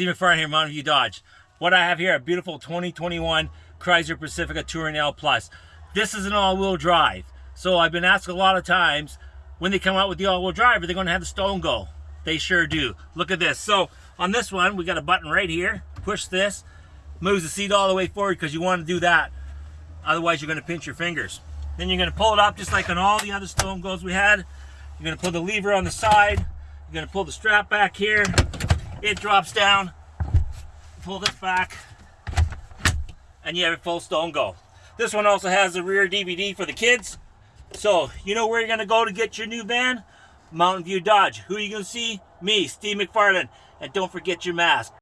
Steve McFarland here, Mountain View Dodge. What I have here, a beautiful 2021 Chrysler Pacifica Touring L Plus. This is an all-wheel drive. So I've been asked a lot of times, when they come out with the all-wheel drive, are they going to have the Stow 'n Go? They sure do. Look at this. So on this one, we got a button right here. Push this, moves the seat all the way forward because you want to do that. Otherwise, you're going to pinch your fingers. Then you're going to pull it up just like on all the other Stow 'n Gos we had. You're going to pull the lever on the side. You're going to pull the strap back here. It drops down. Pull this back. And you have a full Stow 'n Go. This one also has a rear DVD for the kids. So, you know where you're going to go to get your new van? Mountain View Dodge. Who are you going to see? Me, Steve McFarland. And don't forget your mask.